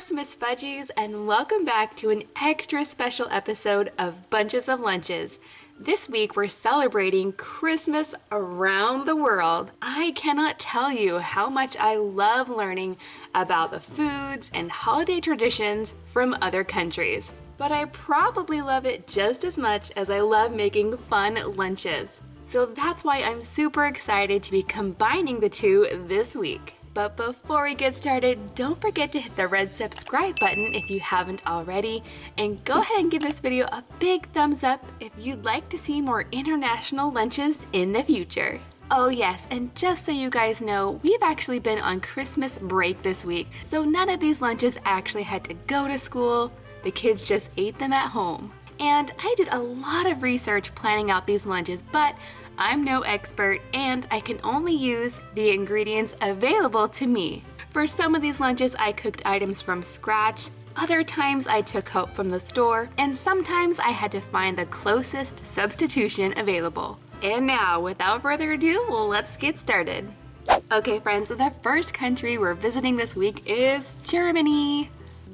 Christmas fudgies and welcome back to an extra special episode of Bunches of Lunches. This week we're celebrating Christmas around the world. I cannot tell you how much I love learning about the foods and holiday traditions from other countries. But I probably love it just as much as I love making fun lunches. So that's why I'm super excited to be combining the two this week. But before we get started, don't forget to hit the red subscribe button if you haven't already, and go ahead and give this video a big thumbs up if you'd like to see more international lunches in the future. Oh yes, and just so you guys know, we've actually been on Christmas break this week, so none of these lunches actually had to go to school, the kids just ate them at home. And I did a lot of research planning out these lunches, but I'm no expert and I can only use the ingredients available to me. For some of these lunches, I cooked items from scratch, other times I took help from the store, and sometimes I had to find the closest substitution available. And now, without further ado, let's get started. Okay friends, the first country we're visiting this week is Germany.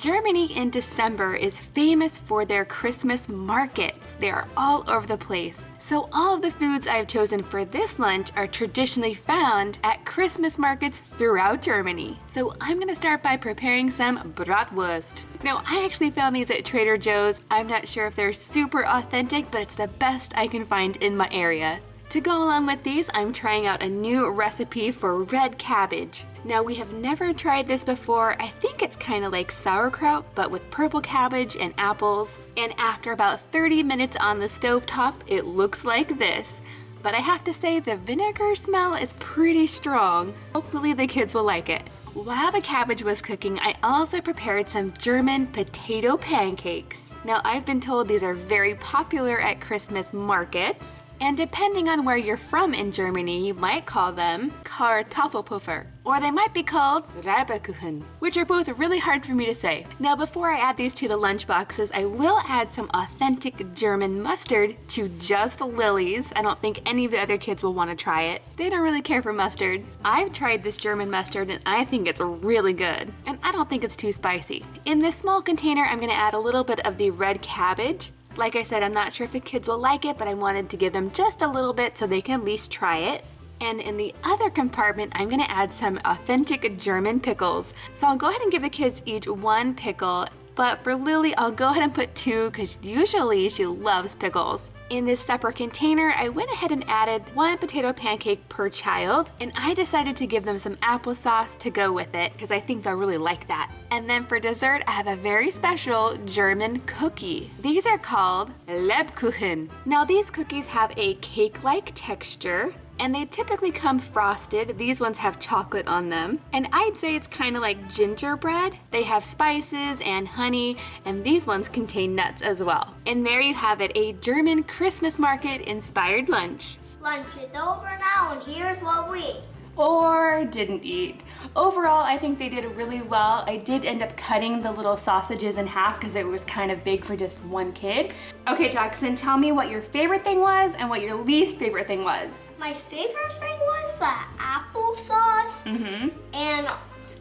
Germany in December is famous for their Christmas markets. They are all over the place. So all of the foods I've chosen for this lunch are traditionally found at Christmas markets throughout Germany. So I'm gonna start by preparing some bratwurst. Now I actually found these at Trader Joe's. I'm not sure if they're super authentic, but it's the best I can find in my area. To go along with these, I'm trying out a new recipe for red cabbage. Now we have never tried this before. I think it's kind of like sauerkraut, but with purple cabbage and apples. And after about 30 minutes on the stove top, it looks like this. But I have to say the vinegar smell is pretty strong. Hopefully the kids will like it. While the cabbage was cooking, I also prepared some German potato pancakes. Now I've been told these are very popular at Christmas markets. And depending on where you're from in Germany, you might call them Kartoffelpuffer, or they might be called Reibekuchen, which are both really hard for me to say. Now before I add these to the lunch boxes, I will add some authentic German mustard to just Lily's. I don't think any of the other kids will want to try it. They don't really care for mustard. I've tried this German mustard and I think it's really good, and I don't think it's too spicy. In this small container, I'm gonna add a little bit of the red cabbage, like I said, I'm not sure if the kids will like it, but I wanted to give them just a little bit so they can at least try it. And in the other compartment, I'm gonna add some authentic German pickles. So I'll go ahead and give the kids each one pickle, but for Lily, I'll go ahead and put two because usually she loves pickles. In this separate container, I went ahead and added one potato pancake per child, and I decided to give them some applesauce to go with it because I think they'll really like that. And then for dessert, I have a very special German cookie. These are called Lebkuchen. Now these cookies have a cake-like texture, and they typically come frosted. These ones have chocolate on them. And I'd say it's kind of like gingerbread. They have spices and honey, and these ones contain nuts as well. And there you have it, a German Christmas market inspired lunch. Lunch is over now and here's what we ate. Or didn't eat. Overall, I think they did really well. I did end up cutting the little sausages in half because it was kind of big for just one kid. Okay, Jackson, tell me what your favorite thing was and what your least favorite thing was. My favorite thing was the applesauce Mm-hmm. and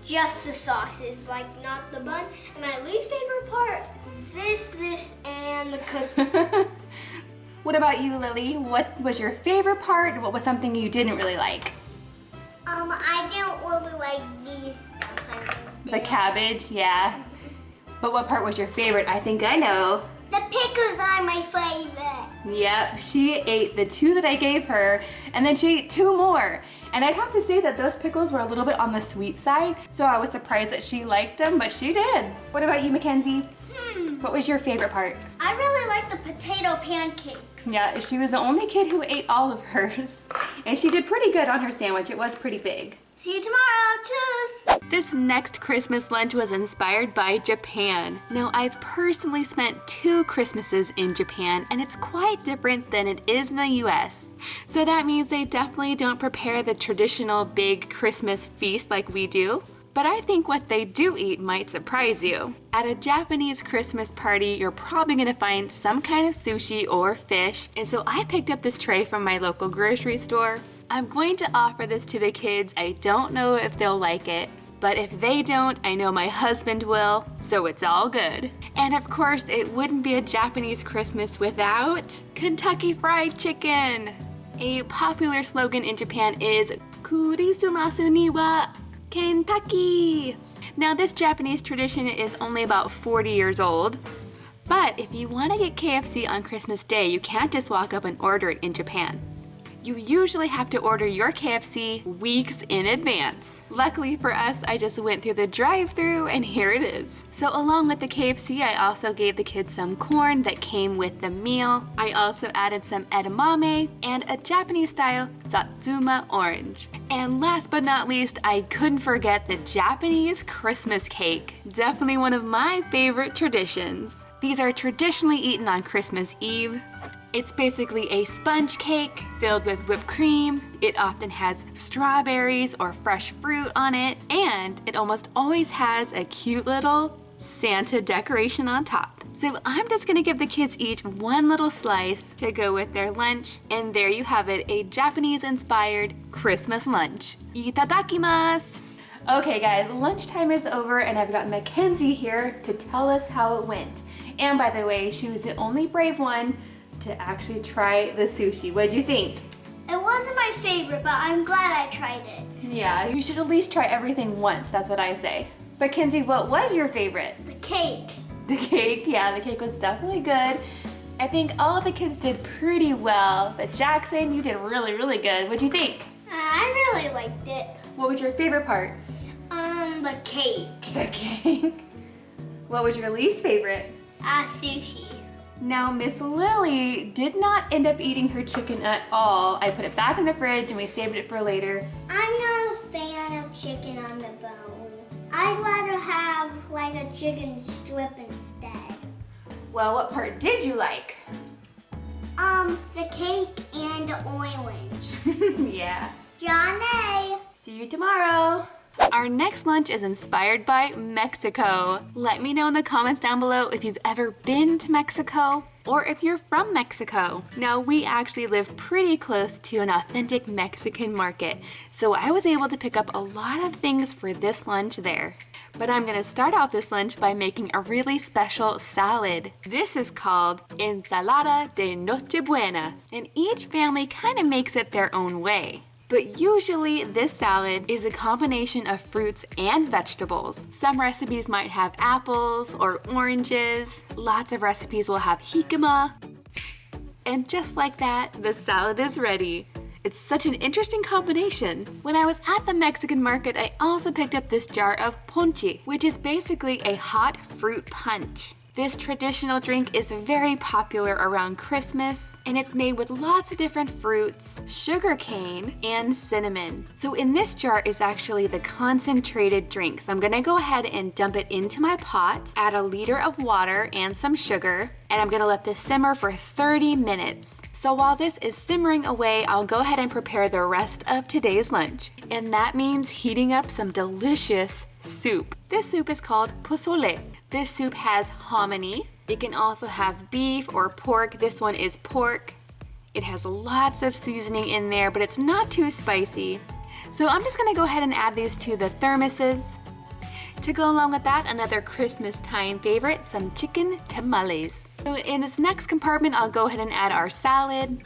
just the sauces, like not the bun. And my least favorite part, this, this, and the cookie. what about you, Lily? What was your favorite part? What was something you didn't really like? Um, I didn't really like these stuff. The cabbage, yeah. But what part was your favorite? I think I know. The pickles are my favorite. Yep, she ate the two that I gave her, and then she ate two more. And I'd have to say that those pickles were a little bit on the sweet side, so I was surprised that she liked them, but she did. What about you, Mackenzie? What was your favorite part? I really like the potato pancakes. Yeah, she was the only kid who ate all of hers. And she did pretty good on her sandwich. It was pretty big. See you tomorrow. Cheers. This next Christmas lunch was inspired by Japan. Now, I've personally spent two Christmases in Japan, and it's quite different than it is in the US. So that means they definitely don't prepare the traditional big Christmas feast like we do. But I think what they do eat might surprise you. At a Japanese Christmas party, you're probably gonna find some kind of sushi or fish, and so I picked up this tray from my local grocery store. I'm going to offer this to the kids. I don't know if they'll like it, But if they don't, I know my husband will, so it's all good. And of course, it wouldn't be a Japanese Christmas without Kentucky Fried Chicken. A popular slogan in Japan is Kurisumasu ni wa Kentucky. Now this Japanese tradition is only about 40 years old, but if you want to get KFC on Christmas Day, you can't just walk up and order it in Japan you usually have to order your KFC weeks in advance. Luckily for us, I just went through the drive through and here it is. So along with the KFC, I also gave the kids some corn that came with the meal. I also added some edamame and a Japanese style Satsuma orange. And last but not least, I couldn't forget the Japanese Christmas cake. Definitely one of my favorite traditions. These are traditionally eaten on Christmas Eve. It's basically a sponge cake filled with whipped cream. It often has strawberries or fresh fruit on it, and it almost always has a cute little Santa decoration on top. So I'm just gonna give the kids each one little slice to go with their lunch, and there you have it, a Japanese-inspired Christmas lunch. Itadakimasu! Okay guys, lunchtime is over and I've got Mackenzie here to tell us how it went. And by the way, she was the only brave one to actually try the sushi. What'd you think? It wasn't my favorite, but I'm glad I tried it. Yeah, you should at least try everything once, that's what I say. But Kenzie, what was your favorite? The cake. The cake, yeah, the cake was definitely good. I think all of the kids did pretty well, but Jackson, you did really, really good. What'd you think? Uh, I really liked it. What was your favorite part? Um, the cake. The cake. What was your least favorite? Ah, uh, sushi. Now, Miss Lily did not end up eating her chicken at all. I put it back in the fridge and we saved it for later. I'm not a fan of chicken on the bone. I'd rather have like a chicken strip instead. Well, what part did you like? Um, the cake and the orange. yeah. Johnny! See you tomorrow. Our next lunch is inspired by Mexico. Let me know in the comments down below if you've ever been to Mexico or if you're from Mexico. Now, we actually live pretty close to an authentic Mexican market, so I was able to pick up a lot of things for this lunch there. But I'm gonna start off this lunch by making a really special salad. This is called Ensalada de Nochebuena, and each family kind of makes it their own way. But usually this salad is a combination of fruits and vegetables. Some recipes might have apples or oranges. Lots of recipes will have jicama. And just like that, the salad is ready. It's such an interesting combination. When I was at the Mexican market, I also picked up this jar of ponche, which is basically a hot fruit punch. This traditional drink is very popular around Christmas and it's made with lots of different fruits, sugar cane, and cinnamon. So in this jar is actually the concentrated drink. So I'm gonna go ahead and dump it into my pot, add a liter of water and some sugar, and I'm gonna let this simmer for 30 minutes. So while this is simmering away, I'll go ahead and prepare the rest of today's lunch. And that means heating up some delicious soup. This soup is called pozole. This soup has hominy. It can also have beef or pork. This one is pork. It has lots of seasoning in there, but it's not too spicy. So I'm just gonna go ahead and add these to the thermoses. To go along with that, another Christmas time favorite, some chicken tamales. So in this next compartment, I'll go ahead and add our salad.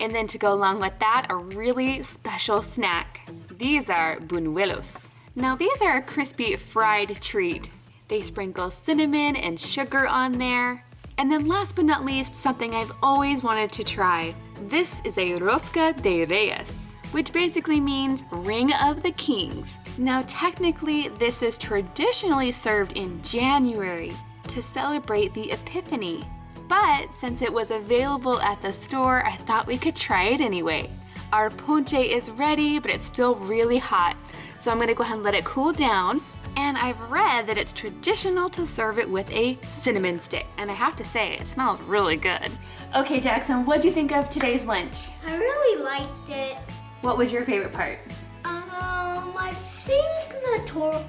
And then to go along with that, a really special snack. These are buñuelos. Now these are a crispy fried treat. They sprinkle cinnamon and sugar on there. And then last but not least, something I've always wanted to try. This is a rosca de reyes, which basically means ring of the kings. Now technically, this is traditionally served in January to celebrate the Epiphany. But since it was available at the store, I thought we could try it anyway. Our ponche is ready, but it's still really hot. So I'm gonna go ahead and let it cool down and I've read that it's traditional to serve it with a cinnamon stick. And I have to say, it smells really good. Okay, Jackson, what do you think of today's lunch? I really liked it. What was your favorite part? Um, I think the tor...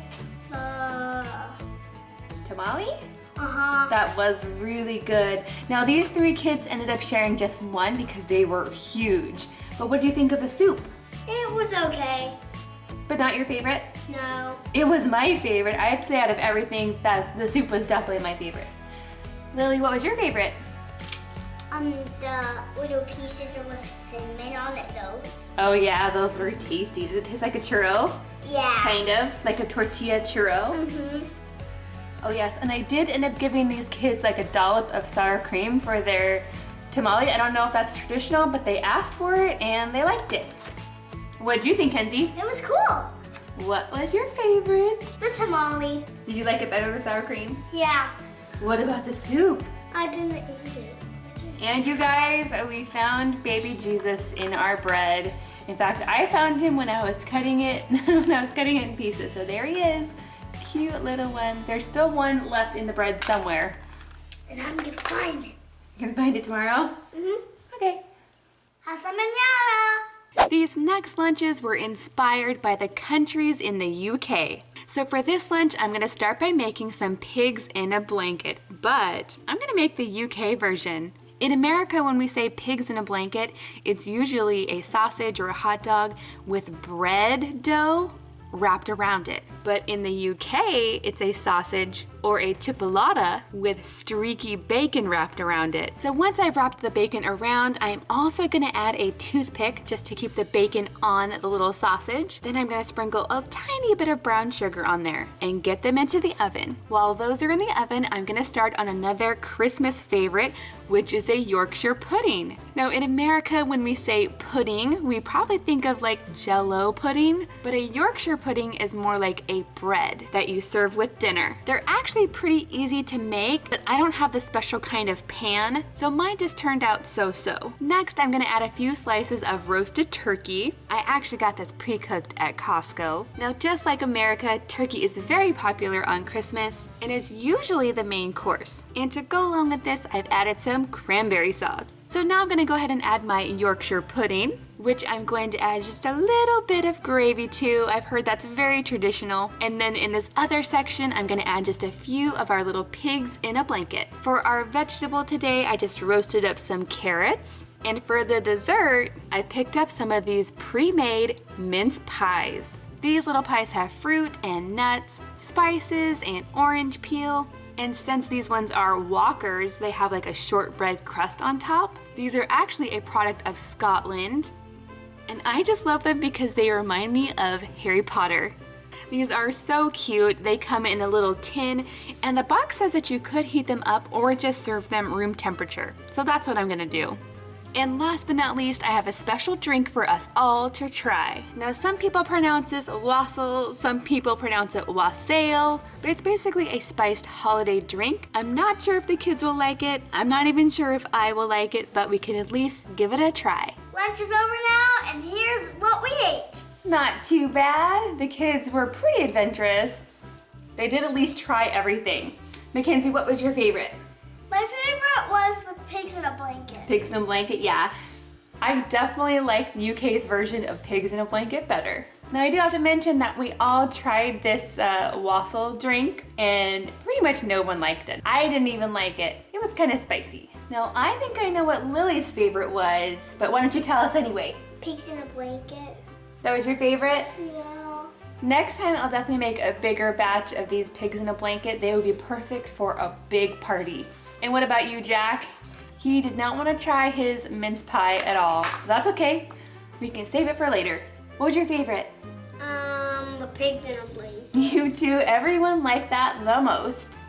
Uh... Tamale? Uh-huh. That was really good. Now, these three kids ended up sharing just one because they were huge. But what do you think of the soup? It was okay. But not your favorite? No. It was my favorite. I'd say out of everything, that the soup was definitely my favorite. Lily, what was your favorite? Um, the little pieces with cinnamon on it, those. Oh yeah, those were tasty. Did it taste like a churro? Yeah. Kind of, like a tortilla churro. Mm-hmm. Oh yes, and I did end up giving these kids like a dollop of sour cream for their tamale. I don't know if that's traditional, but they asked for it and they liked it. What do you think, Kenzie? It was cool. What was your favorite? The tamale. Did you like it better with sour cream? Yeah. What about the soup? I didn't eat it. And you guys, we found baby Jesus in our bread. In fact, I found him when I was cutting it, when I was cutting it in pieces. So there he is, cute little one. There's still one left in the bread somewhere. And I'm gonna find it. You're gonna find it tomorrow? Mm-hmm. Okay. Hasta mañana. These next lunches were inspired by the countries in the UK. So for this lunch, I'm gonna start by making some pigs in a blanket, but I'm gonna make the UK version. In America, when we say pigs in a blanket, it's usually a sausage or a hot dog with bread dough wrapped around it. But in the UK, it's a sausage or a chipolata with streaky bacon wrapped around it. So once I've wrapped the bacon around, I'm also gonna add a toothpick just to keep the bacon on the little sausage. Then I'm gonna sprinkle a tiny bit of brown sugar on there and get them into the oven. While those are in the oven, I'm gonna start on another Christmas favorite, which is a Yorkshire pudding. Now in America, when we say pudding, we probably think of like jello pudding, but a Yorkshire pudding is more like a bread that you serve with dinner. They're actually pretty easy to make, but I don't have the special kind of pan, so mine just turned out so-so. Next, I'm gonna add a few slices of roasted turkey. I actually got this pre-cooked at Costco. Now, just like America, turkey is very popular on Christmas and is usually the main course. And to go along with this, I've added some cranberry sauce. So now I'm gonna go ahead and add my Yorkshire pudding which I'm going to add just a little bit of gravy to. I've heard that's very traditional. And then in this other section, I'm gonna add just a few of our little pigs in a blanket. For our vegetable today, I just roasted up some carrots. And for the dessert, I picked up some of these pre-made mince pies. These little pies have fruit and nuts, spices, and orange peel. And since these ones are Walkers, they have like a shortbread crust on top. These are actually a product of Scotland and I just love them because they remind me of Harry Potter. These are so cute. They come in a little tin and the box says that you could heat them up or just serve them room temperature. So that's what I'm gonna do. And last but not least, I have a special drink for us all to try. Now some people pronounce this wassail, some people pronounce it wassail, but it's basically a spiced holiday drink. I'm not sure if the kids will like it. I'm not even sure if I will like it, but we can at least give it a try. Lunch is over now, and here's what we ate. Not too bad. The kids were pretty adventurous. They did at least try everything. Mackenzie, what was your favorite? My favorite was the pigs in a blanket. Pigs in a blanket, yeah. I definitely like the UK's version of pigs in a blanket better. Now I do have to mention that we all tried this uh, wassail drink and pretty much no one liked it. I didn't even like it. It was kind of spicy. Now I think I know what Lily's favorite was, but why don't you tell us anyway? Pigs in a blanket. That was your favorite? Yeah. Next time I'll definitely make a bigger batch of these pigs in a blanket. They would be perfect for a big party. And what about you, Jack? He did not want to try his mince pie at all. That's okay. We can save it for later. What was your favorite? Um, the pigs in a blanket. You too. Everyone liked that the most.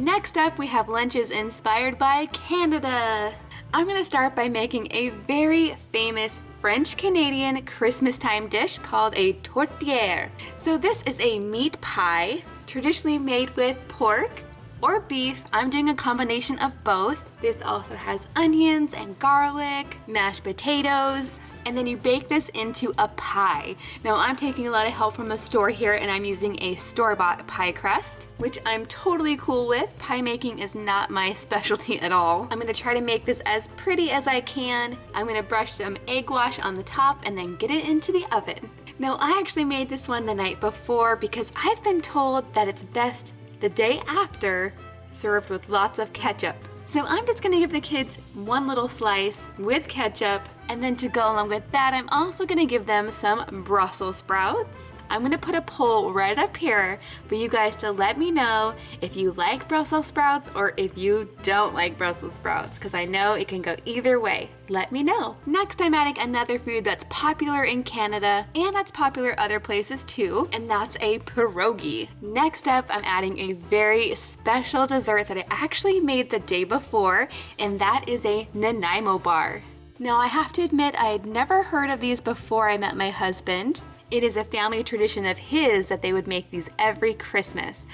Next up, we have lunches inspired by Canada. I'm gonna start by making a very famous French-Canadian Christmas time dish called a tourtière. So this is a meat pie, traditionally made with pork, or beef. I'm doing a combination of both. This also has onions and garlic, mashed potatoes, and then you bake this into a pie. Now I'm taking a lot of help from the store here and I'm using a store-bought pie crust, which I'm totally cool with. Pie making is not my specialty at all. I'm gonna try to make this as pretty as I can. I'm gonna brush some egg wash on the top and then get it into the oven. Now I actually made this one the night before because I've been told that it's best the day after served with lots of ketchup. So I'm just gonna give the kids one little slice with ketchup and then to go along with that, I'm also gonna give them some Brussels sprouts. I'm gonna put a poll right up here for you guys to let me know if you like Brussels sprouts or if you don't like Brussels sprouts, because I know it can go either way. Let me know. Next, I'm adding another food that's popular in Canada and that's popular other places too, and that's a pierogi. Next up, I'm adding a very special dessert that I actually made the day before, and that is a Nanaimo bar. Now, I have to admit, I had never heard of these before I met my husband. It is a family tradition of his that they would make these every Christmas.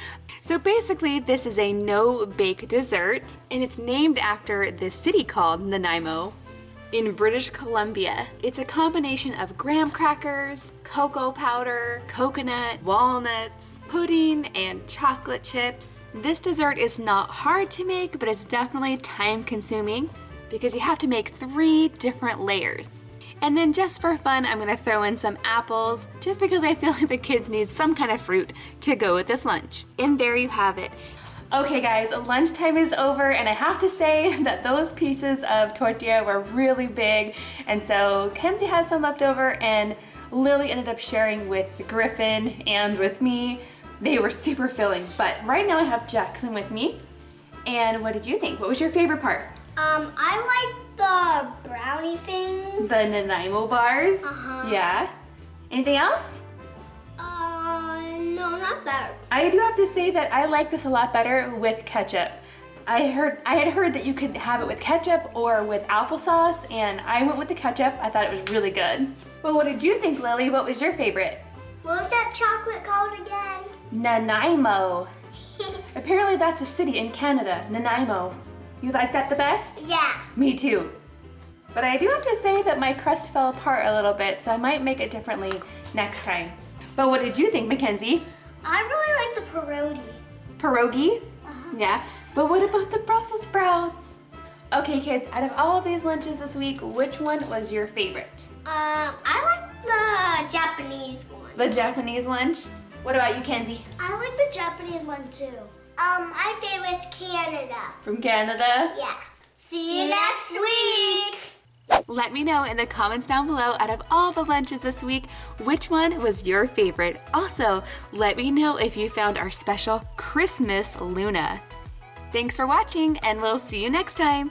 So basically, this is a no-bake dessert, and it's named after the city called Nanaimo in British Columbia. It's a combination of graham crackers, cocoa powder, coconut, walnuts, pudding, and chocolate chips. This dessert is not hard to make, but it's definitely time consuming because you have to make three different layers. And then just for fun, I'm gonna throw in some apples, just because I feel like the kids need some kind of fruit to go with this lunch. And there you have it. Okay guys, lunchtime is over and I have to say that those pieces of tourtière were really big and so Kenzie has some left over and Lily ended up sharing with Griffin and with me. They were super filling, but right now I have Jackson with me. And what did you think? What was your favorite part? Um, I like the brownie things. The Nanaimo bars? Uh-huh. Yeah. Anything else? Uh, no, not that. I do have to say that I like this a lot better with ketchup. I heard I had heard that you could have it with ketchup or with applesauce and I went with the ketchup. I thought it was really good. Well, what did you think, Lily? What was your favorite? What was that chocolate called again? Nanaimo. Apparently that's a city in Canada, Nanaimo. You like that the best? yeah. Me too. But I do have to say that my crust fell apart a little bit, so I might make it differently next time. But what did you think, Mackenzie? I really like the pierogi. Pierogi? Yeah. But what about the Brussels sprouts? Okay, kids, out of all of these lunches this week, which one was your favorite? Um, I like the Japanese one. The Japanese lunch? What about you, Kenzie? I like the Japanese one too. Um, my favorite's Canada. From Canada? Yeah. See you next week. Let me know in the comments down below out of all the lunches this week, which one was your favorite? Also, let me know if you found our special Christmas Luna. Thanks for watching and we'll see you next time.